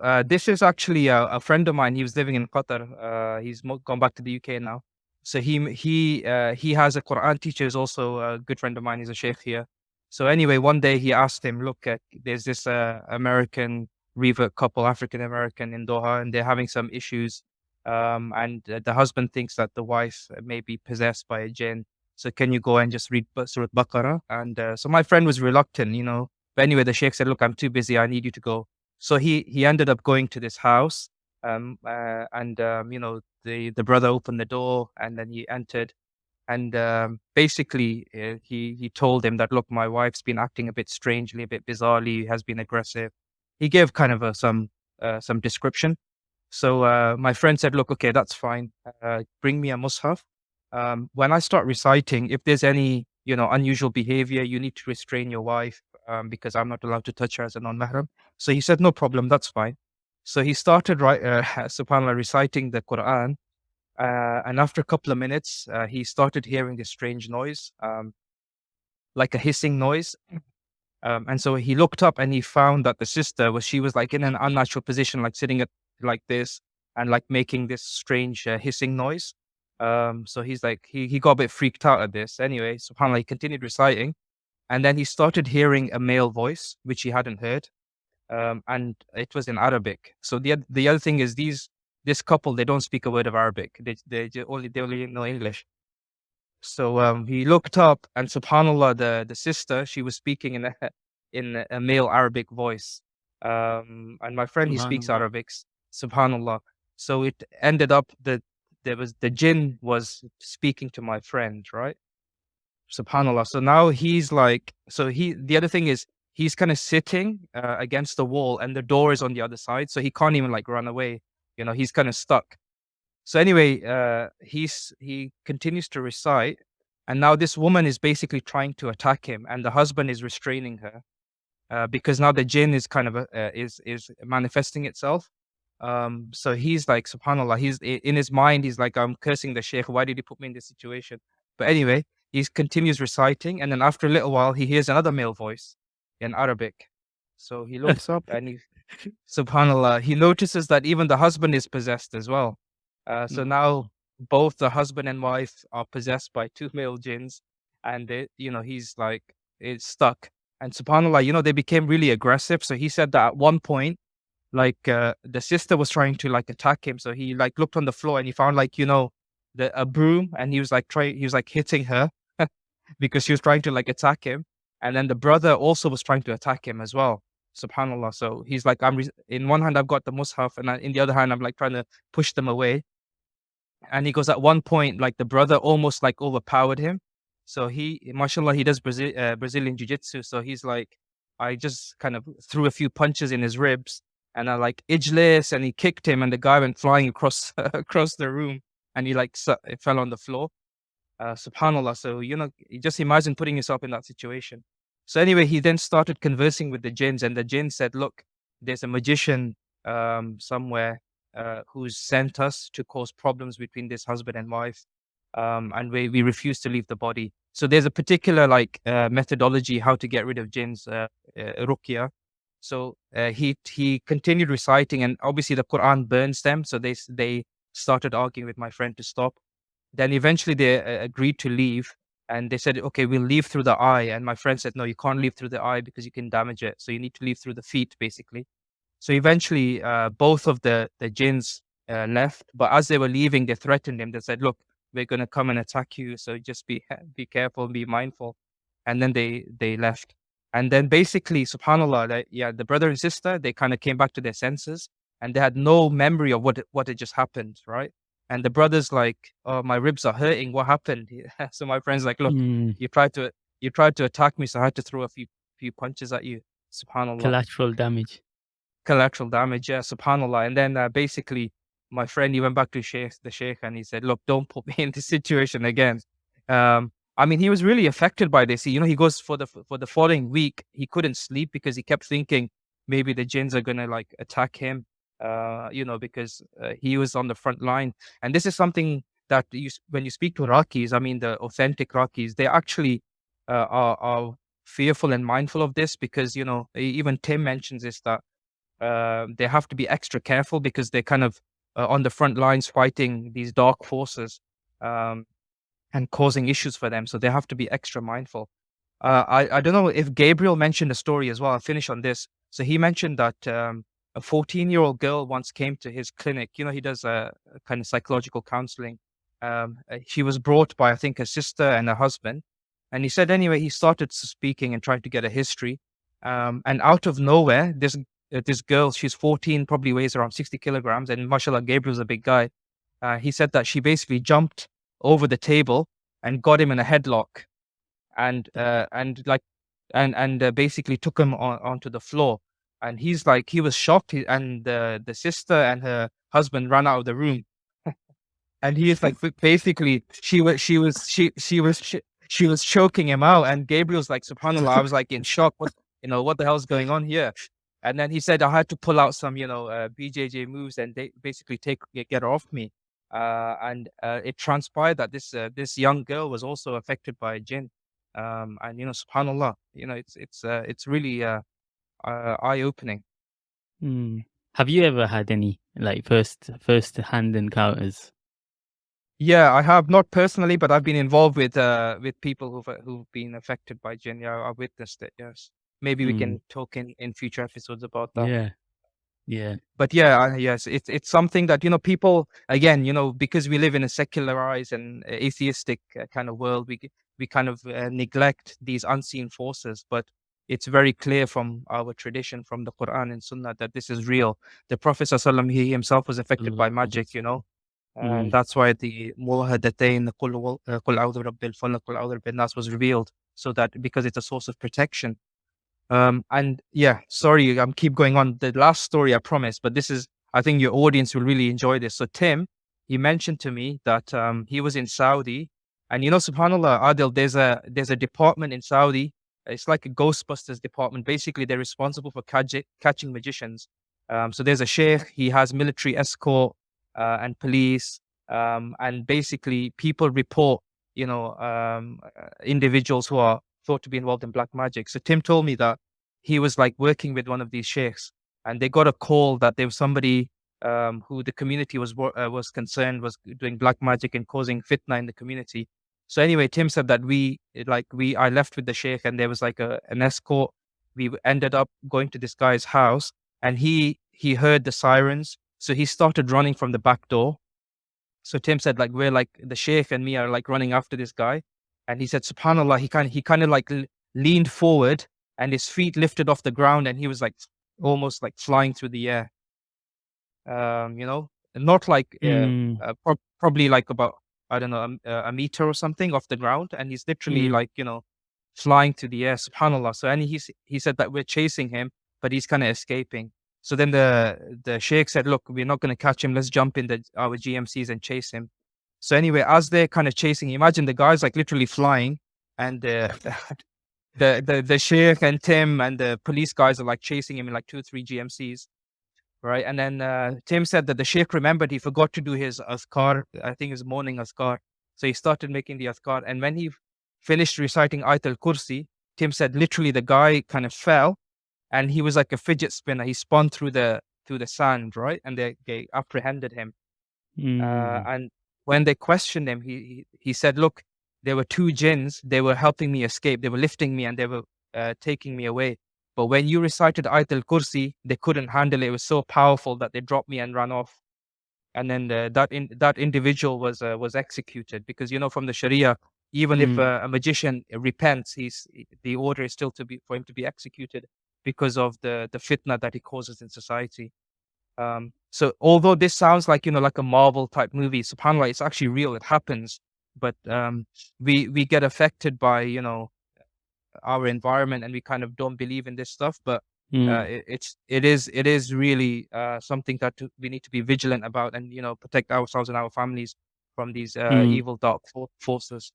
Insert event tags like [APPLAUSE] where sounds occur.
Uh, this is actually a, a, friend of mine. He was living in Qatar. Uh, he's gone back to the UK now. So he he uh, he has a Quran teacher. Is also a good friend of mine. He's a sheikh here. So anyway, one day he asked him, "Look, uh, there's this uh, American revert couple, African American in Doha, and they're having some issues. Um, and the husband thinks that the wife may be possessed by a jinn. So can you go and just read Surah Baqarah? And uh, so my friend was reluctant, you know. But anyway, the sheikh said, "Look, I'm too busy. I need you to go." So he he ended up going to this house, um, uh, and um, you know the the brother opened the door, and then he entered, and um, basically uh, he he told him that look, my wife's been acting a bit strangely, a bit bizarrely, has been aggressive. He gave kind of a, some uh, some description. So uh, my friend said, look, okay, that's fine. Uh, bring me a mushaf. Um, when I start reciting, if there's any you know unusual behavior, you need to restrain your wife um, because I'm not allowed to touch her as a non-mahram. So he said, no problem, that's fine. So he started, right, uh, [LAUGHS] subhanAllah, reciting the Quran. Uh, and after a couple of minutes, uh, he started hearing this strange noise, um, like a hissing noise. Um, and so he looked up and he found that the sister was, she was like in an unnatural position, like sitting at like this and like making this strange uh, hissing noise. Um, so he's like, he, he got a bit freaked out at this. Anyway, subhanAllah, he continued reciting. And then he started hearing a male voice, which he hadn't heard. Um, and it was in Arabic. So the, the other thing is these, this couple, they don't speak a word of Arabic. They, they only, they only know English. So um, he looked up and subhanAllah, the, the sister, she was speaking in a, [LAUGHS] in a male Arabic voice. Um, and my friend, he speaks Arabic, subhanAllah. So it ended up that there was, the jinn was speaking to my friend, right? Subhanallah. So now he's like so he the other thing is he's kind of sitting uh, against the wall and the door is on the other side so he can't even like run away. You know he's kind of stuck. So anyway uh he's he continues to recite and now this woman is basically trying to attack him and the husband is restraining her uh, because now the jinn is kind of uh, is is manifesting itself. Um so he's like subhanallah he's in his mind he's like i'm cursing the sheikh. Why did he put me in this situation? But anyway he continues reciting, and then after a little while, he hears another male voice in Arabic. So he [LAUGHS] looks up and he, subhanAllah, he notices that even the husband is possessed as well. Uh, so mm. now both the husband and wife are possessed by two male jinns, and they, you know, he's like, it's stuck. And subhanAllah, you know, they became really aggressive. So he said that at one point, like uh, the sister was trying to like attack him. So he like looked on the floor and he found like, you know, the, a broom and he was like try he was like hitting her [LAUGHS] because she was trying to like attack him. And then the brother also was trying to attack him as well subhanallah. So he's like i'm in one hand i've got the mushaf and in the other hand i'm like trying to push them away. And he goes at one point like the brother almost like overpowered him. So he mashallah he does Brazil, uh, brazilian jiu-jitsu. So he's like i just kind of threw a few punches in his ribs and i like ijlis and he kicked him and the guy went flying across [LAUGHS] across the room and he like it fell on the floor. Uh, subhanallah. So you know, you just imagine putting yourself in that situation. So anyway, he then started conversing with the jinns, and the jinn said, "Look, there's a magician um, somewhere uh, who's sent us to cause problems between this husband and wife, um, and we we refuse to leave the body." So there's a particular like uh, methodology how to get rid of jinns, uh, uh. So uh, he he continued reciting, and obviously the Quran burns them, so they they started arguing with my friend to stop. Then eventually they uh, agreed to leave and they said, okay, we'll leave through the eye. And my friend said, no, you can't leave through the eye because you can damage it. So you need to leave through the feet, basically. So eventually, uh, both of the, the jinns uh, left. But as they were leaving, they threatened him. They said, look, we're going to come and attack you. So just be, [LAUGHS] be careful, be mindful. And then they, they left. And then basically, subhanAllah, like, yeah, the brother and sister, they kind of came back to their senses and they had no memory of what what had just happened, right? And the brother's like, "Oh, my ribs are hurting. What happened?" [LAUGHS] so my friend's like, "Look, mm. you tried to you tried to attack me, so I had to throw a few few punches at you." Subhanallah. Collateral damage. Collateral damage, yeah. Subhanallah. And then uh, basically, my friend he went back to Sheikh, the Sheikh, and he said, "Look, don't put [LAUGHS] me in this situation again." Um, I mean, he was really affected by this. He, you know, he goes for the for the following week. He couldn't sleep because he kept thinking maybe the jinns are gonna like attack him uh, you know, because uh, he was on the front line. And this is something that you, when you speak to Raqis, I mean, the authentic Raqis, they actually uh, are, are fearful and mindful of this because, you know, even Tim mentions this that uh, they have to be extra careful because they're kind of uh, on the front lines fighting these dark forces um, and causing issues for them. So they have to be extra mindful. Uh, I I don't know if Gabriel mentioned a story as well. I'll finish on this. So he mentioned that um, a 14 year old girl once came to his clinic. You know, he does a, a kind of psychological counseling. Um, uh, she was brought by I think a sister and a husband, and he said anyway he started speaking and tried to get a history. Um, and out of nowhere, this uh, this girl, she's 14, probably weighs around 60 kilograms, and mashallah, Gabriel's a big guy. Uh, he said that she basically jumped over the table and got him in a headlock and uh, and like and and uh, basically took him on, onto the floor and he's like he was shocked he, and the the sister and her husband ran out of the room. [LAUGHS] And he's like basically she was she was she she was she, she was choking him out and gabriel's like subhanallah i was like in shock. What you know what the hell's going on here? And then he said i had to pull out some you know uh, bjj moves and they basically take get her off me. Uh, and uh, it transpired that this uh, this young girl was also affected by jinn um, and you know, subhanallah, you know, it's it's uh, it's really uh, eye opening. Mm. Have you ever had any like first first hand encounters? Yeah, I have not personally, but I've been involved with uh with people who've who've been affected by jinn. Yeah, I witnessed it. Yes, maybe we Mm. can talk in in future episodes about that. Yeah, yeah. But yeah, I, yes, it's it's something that you know people again, you know, because we live in a secularized and atheistic uh, kind of world, we we kind of uh, neglect these unseen forces. But it's very clear from our tradition, from the Quran and Sunnah, that this is real. The Prophet ﷺ, he himself was affected by magic, you know, and Mm. that's why the Mu'awwidhatain, uh, Qul a'udhu birabbil falaq, Qul a'udhu birabbin nas was revealed, so that because it's a source of protection. Um, and yeah, sorry, I'm keep going on. The last story I promise, but this is, I think your audience will really enjoy this. So Tim, he mentioned to me that um, he was in Saudi, and you know, Subhanallah, Adil, there's a there's a department in Saudi. It's like a Ghostbusters department. Basically, they're responsible for catch, catching magicians. Um, so there's a sheikh. He has military escort uh, and police, um, and basically people report, you know, um, uh, individuals who are thought to be involved in black magic. So Tim told me that he was like working with one of these sheikhs, and they got a call that there was somebody um, who the community was uh, was concerned was doing black magic and causing fitna in the community. So anyway, Tim said that we like we I left with the sheikh, and there was like a an escort. We ended up going to this guy's house, and he he heard the sirens, so he started running from the back door. So Tim said like we're like the sheikh and me are like running after this guy, and he said, Subhanallah, he kind of, he kind of like leaned forward and his feet lifted off the ground and he was like almost like flying through the air. Um, you know, not like uh, Mm. uh, pro- probably like about I don't know a, a, meter or something off the ground, and he's literally Mm. like you know flying to the air. Subhanallah. So and he he said that we're chasing him, but he's kind of escaping. So then the the sheikh said, "Look, we're not going to catch him. Let's jump in the our GMCs and chase him." So anyway, as they're kind of chasing, imagine the guy's like literally flying, and uh, [LAUGHS] the the the sheikh and Tim and the police guys are like chasing him in like two or three GMCs, right? And then uh, Tim said that the sheikh remembered he forgot to do his azkar. I think his morning azkar. So he started making the azkar, and when he finished reciting Ayat al Kursi, Tim said literally the guy kind of fell, and he was like a fidget spinner. He spun through the through the sand, right? And they they apprehended him. Mm. Uh, and when they questioned him, he, he, he said, look, there were two jinns. They were helping me escape. They were lifting me and they were uh, taking me away. But when you recited Ayat al-Kursi, they couldn't handle it. It was so powerful that they dropped me and ran off. And then the, that in, that individual was uh, was executed because you know from the Sharia, even if Mm. uh, a magician repents, he's the order is still to be for him to be executed because of the the fitna that he causes in society. Um, so although this sounds like you know like a Marvel type movie, Subhanallah, it's actually real. It happens, but um, we we get affected by you know our environment, and we kind of don't believe in this stuff. But uh, Mm. it, it's it is it is really uh, something that we need to be vigilant about, and you know protect ourselves and our families from these uh, Mm. evil dark forces.